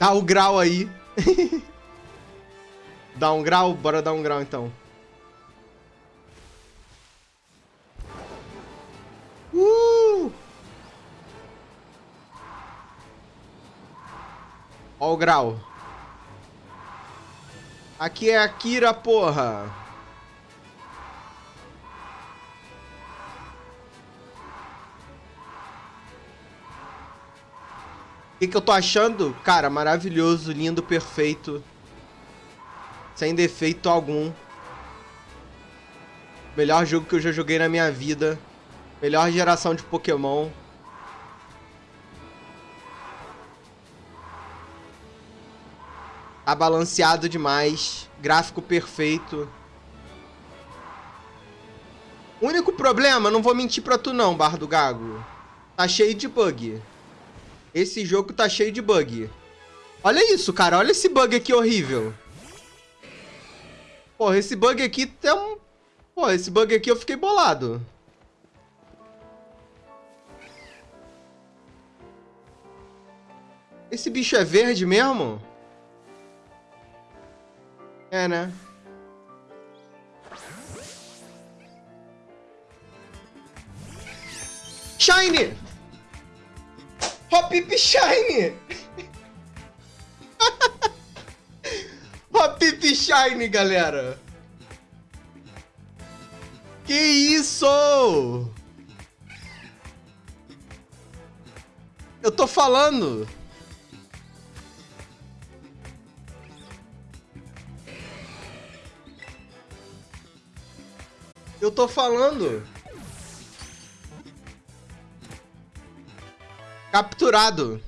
Dá o grau aí. dá um grau? Bora dar um grau então. Uh! Ó o grau. Aqui é a Kira, porra. Que, que eu tô achando? Cara, maravilhoso, lindo, perfeito. Sem defeito algum. Melhor jogo que eu já joguei na minha vida. Melhor geração de Pokémon. Tá balanceado demais. Gráfico perfeito. Único problema, não vou mentir pra tu não, Barra do Gago. Tá cheio de bug. Esse jogo tá cheio de bug. Olha isso, cara. Olha esse bug aqui horrível. Porra, esse bug aqui tem um... Porra, esse bug aqui eu fiquei bolado. Esse bicho é verde mesmo? É, né? Shine! Hop Shine! Hop Shine, galera! Que isso? Eu tô falando! Eu tô falando! Capturado.